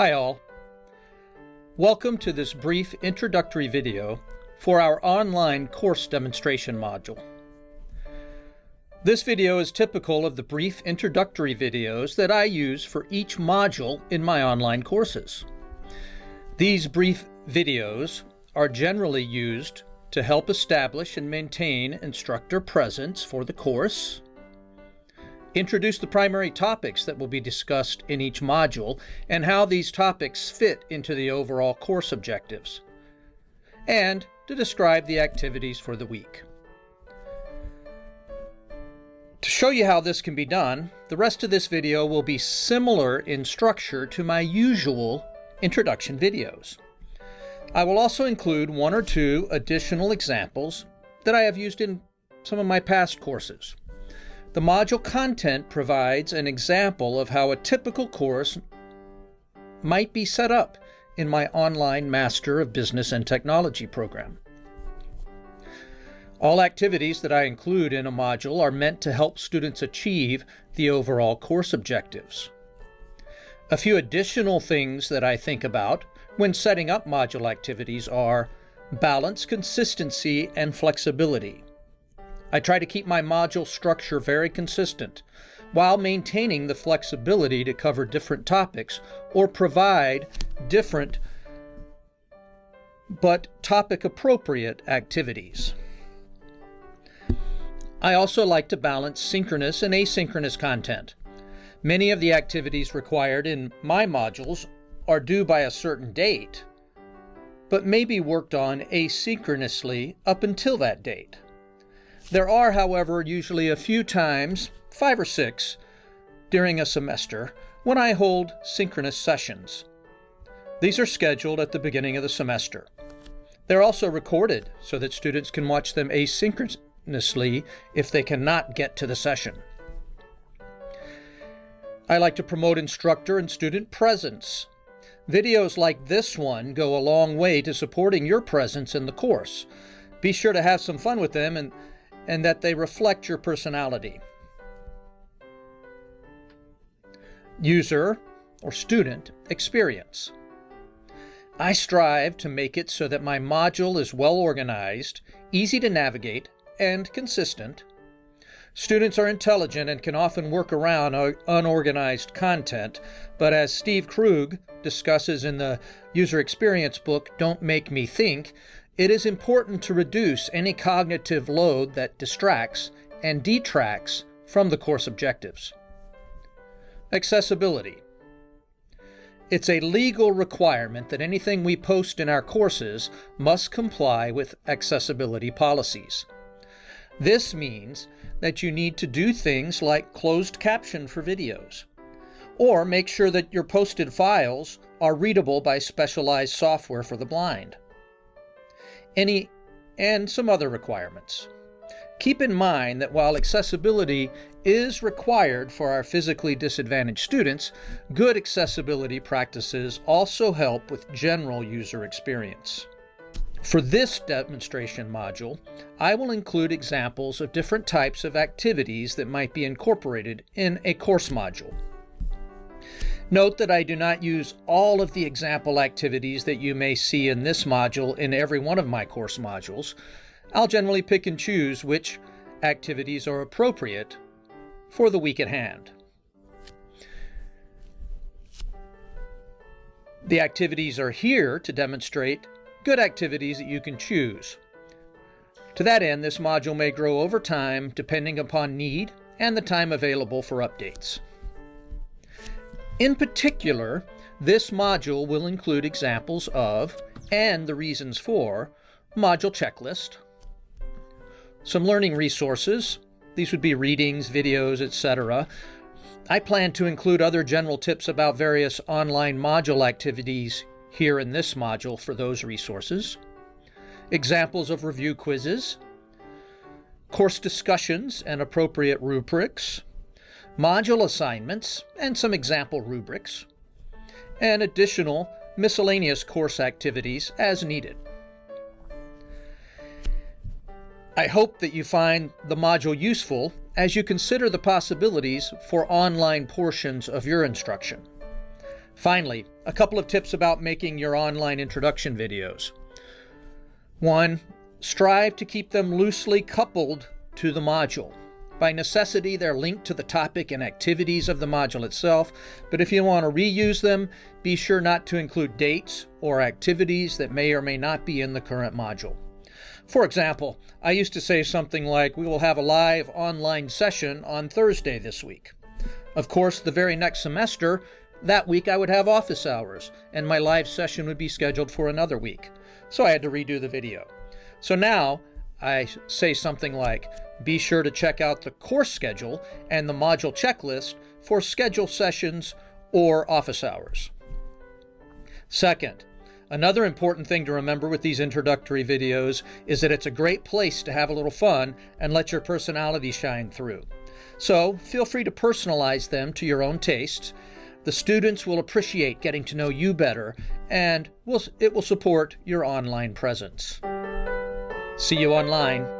Hi all. Welcome to this brief introductory video for our online course demonstration module. This video is typical of the brief introductory videos that I use for each module in my online courses. These brief videos are generally used to help establish and maintain instructor presence for the course, introduce the primary topics that will be discussed in each module and how these topics fit into the overall course objectives, and to describe the activities for the week. To show you how this can be done, the rest of this video will be similar in structure to my usual introduction videos. I will also include one or two additional examples that I have used in some of my past courses. The module content provides an example of how a typical course might be set up in my online Master of Business and Technology program. All activities that I include in a module are meant to help students achieve the overall course objectives. A few additional things that I think about when setting up module activities are balance, consistency, and flexibility. I try to keep my module structure very consistent while maintaining the flexibility to cover different topics or provide different but topic appropriate activities. I also like to balance synchronous and asynchronous content. Many of the activities required in my modules are due by a certain date, but may be worked on asynchronously up until that date. There are, however, usually a few times, five or six, during a semester when I hold synchronous sessions. These are scheduled at the beginning of the semester. They're also recorded so that students can watch them asynchronously if they cannot get to the session. I like to promote instructor and student presence. Videos like this one go a long way to supporting your presence in the course. Be sure to have some fun with them and and that they reflect your personality. User or student experience. I strive to make it so that my module is well organized, easy to navigate, and consistent. Students are intelligent and can often work around unorganized content, but as Steve Krug discusses in the user experience book, Don't Make Me Think, it is important to reduce any cognitive load that distracts and detracts from the course objectives. Accessibility. It's a legal requirement that anything we post in our courses must comply with accessibility policies. This means that you need to do things like closed caption for videos, or make sure that your posted files are readable by specialized software for the blind any, and some other requirements. Keep in mind that while accessibility is required for our physically disadvantaged students, good accessibility practices also help with general user experience. For this demonstration module, I will include examples of different types of activities that might be incorporated in a course module. Note that I do not use all of the example activities that you may see in this module in every one of my course modules. I'll generally pick and choose which activities are appropriate for the week at hand. The activities are here to demonstrate good activities that you can choose. To that end, this module may grow over time depending upon need and the time available for updates. In particular, this module will include examples of, and the reasons for, module checklist, some learning resources, these would be readings, videos, etc. I plan to include other general tips about various online module activities here in this module for those resources, examples of review quizzes, course discussions and appropriate rubrics, module assignments, and some example rubrics, and additional miscellaneous course activities as needed. I hope that you find the module useful as you consider the possibilities for online portions of your instruction. Finally, a couple of tips about making your online introduction videos. One, strive to keep them loosely coupled to the module. By necessity, they're linked to the topic and activities of the module itself, but if you want to reuse them, be sure not to include dates or activities that may or may not be in the current module. For example, I used to say something like, we will have a live online session on Thursday this week. Of course, the very next semester, that week I would have office hours, and my live session would be scheduled for another week. So I had to redo the video. So now I say something like, be sure to check out the course schedule and the module checklist for schedule sessions or office hours. Second, another important thing to remember with these introductory videos is that it's a great place to have a little fun and let your personality shine through. So feel free to personalize them to your own tastes. The students will appreciate getting to know you better and it will support your online presence. See you online.